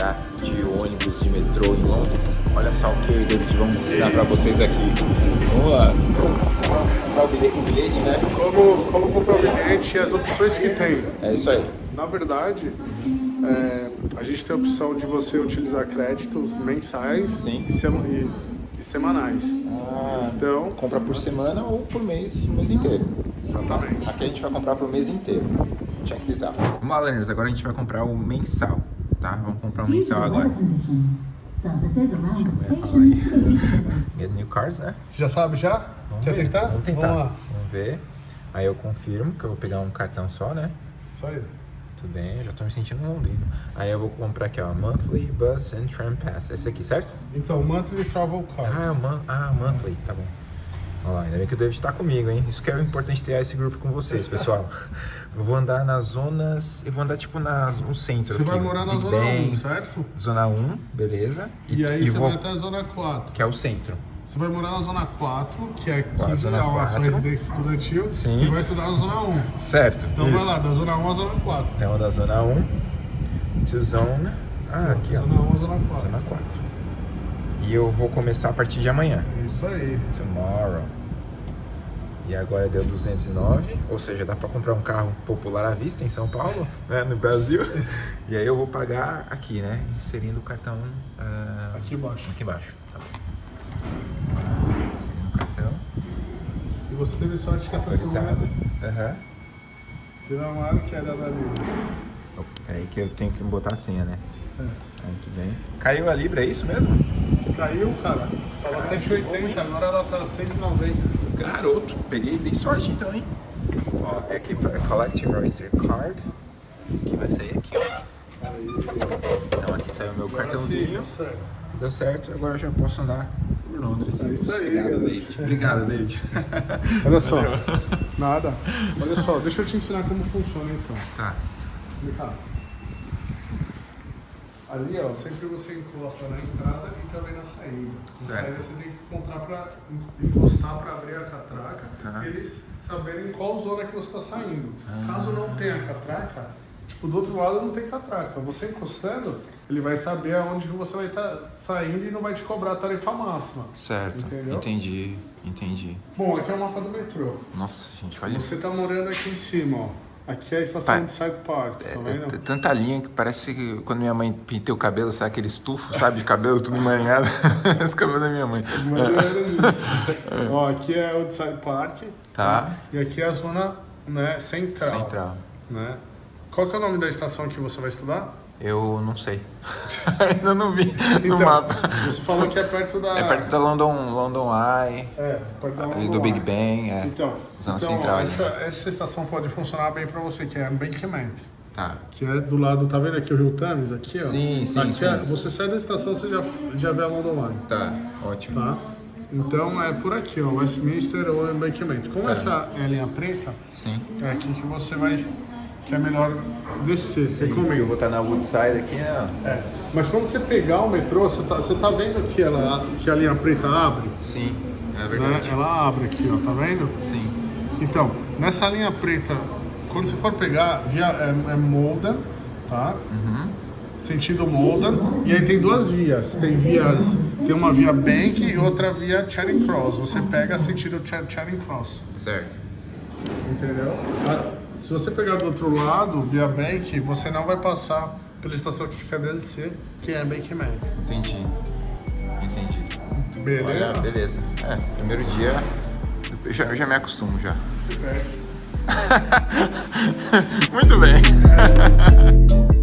andar de ônibus, de metrô em Londres? Olha só o que eu e David vamos ensinar para vocês aqui. Vamos lá. Comprar o bilhete, o bilhete, né? Como, como comprar o bilhete e as opções que tem. É isso aí. Na verdade, é, a gente tem a opção de você utilizar créditos mensais Sim. E, sema, e, e semanais. Ah, então, compra por semana ou por mês, o mês inteiro. Exatamente. Aqui a gente vai comprar por mês inteiro. Check this out. Vamos lá, learners. Agora a gente vai comprar o mensal tá? Vamos comprar to mensal agora. services around the eu station slow. Get new cards, né? Você já sabe já? Vamos Quer ver. tentar? Vamos tentar. Vamos lá. Vamos ver. Aí eu confirmo que eu vou pegar um cartão só, né? Isso aí. Tudo bem, já tô me sentindo um londrino. Aí eu vou comprar aqui, ó, Monthly Bus and Tram Pass. Esse aqui, certo? Então, Monthly Travel Card. Ah, man, ah Monthly, tá bom. Olha lá, ainda bem que o David tá comigo, hein? Isso que é importante ter esse grupo com vocês, pessoal. eu vou andar nas zonas... Eu vou andar, tipo, nas, no centro Você aqui. vai morar na Big Zona Ben, 1, certo? Zona 1, beleza. E, aí você vou... vai até a Zona 4. Que é o centro. Você vai morar na Zona 4, que é, que Quatro, Zona é a sua 4. residência estudantil, Sim. e vai estudar na Zona 1. Certo, Então isso. vai lá, da Zona 1 à Zona 4. Então, da Zona 1 to Zone... Ah, aqui, ó. Zona 1 à Zona 4. Zona 4. E eu vou começar a partir de amanhã. É isso aí. Tomorrow. E agora deu 209, ou seja, dá pra comprar um carro popular à vista em São Paulo, né, no Brasil. E aí eu vou pagar aqui, né, inserindo o cartão ah, Aqui embaixo. aqui embaixo. Tá bom. Inserindo o cartão, E você teve sorte que essa semana. Aham. teve uma hora que era da Libra. Peraí que eu tenho que botar a senha, né. É. Muito bem. Caiu a Libra, é isso mesmo? Caiu, cara. Tava 7,80, agora ela tá 6,90. Garoto, peguei, dei sorte então, hein? Ó, é aqui, é Collecting Oyster Card, que vai sair aqui, ó. Então aqui saiu o meu cartãozinho. Sim, certo. Deu certo, agora eu já posso andar por Londres. É isso aí, Obrigado. David. Obrigado, David. Olha só. Nada. Olha só, deixa eu te ensinar como funciona então. tá. Vem cá. Ali, ó, sempre você encosta na entrada e também na saída. Na Certo. saída você tem que encontrar pra, encostar para abrir a catraca Aham. e eles saberem em qual zona que você está saindo. Ah. Caso não tenha catraca, tipo, do outro lado não tem catraca. Você encostando, ele vai saber aonde que você vai estar saindo e não vai te cobrar a tarifa máxima. Certo. Entendeu? Entendi, entendi. Bom, aqui é o mapa do metrô. Nossa, gente, olha. Você tá morando aqui em cima, ó. Aqui é a estação Pai, de Side Park, tá É, vendo? é tanta linha que parece que quando minha mãe pintei o cabelo, sabe aquele estufo, sabe? De cabelo tudo emaranhado. Esse cabelo da minha mãe. Ou menos isso. Ó, aqui é o Side Park. Tá. E aqui é a zona né, central. Central. Né? Qual que é o nome da estação que você vai estudar? Eu não sei. Ainda não vi no Então, mapa. Você falou que é perto da. É perto da London, London Eye, É, perto da ali do London Big Eye. Bang, é. Então, Zona então central essa, essa estação pode funcionar bem pra você, que é Embankment. Tá. Que é do lado, tá vendo aqui o Rio Thames? Aqui, ó. Sim, sim, aqui sim. É, você sai da estação, você já, já vê a London Eye. Tá, ótimo. Tá? Então é por aqui, ó, Westminster ou Embankment. Como Tá. essa é a linha preta, Sim. é aqui que você vai. Que é melhor descer. Você Eu comigo. vou estar na Woodside aqui, né? É. Mas quando você pegar o metrô, você tá, você tá vendo que, ela, que a linha preta abre? Sim, é Né? verdade. Ela abre aqui, ó, tá vendo? Sim. Então, nessa linha preta, quando você for pegar, via, é, é Molden, tá? Uhum. Sentido Molden. E aí tem duas vias. Tem vias. Tem uma via Bank e outra via Charing Cross. Você pega sentido Char- Charing Cross. Certo. Entendeu? Ah, Se você pegar do outro lado, via Bank, você não vai passar pela estação que você quer descer, que é Bankman. Entendi. Entendi. Beleza? Olha, beleza. É, primeiro dia, eu já, eu já me acostumo já. Se perde. Muito bem.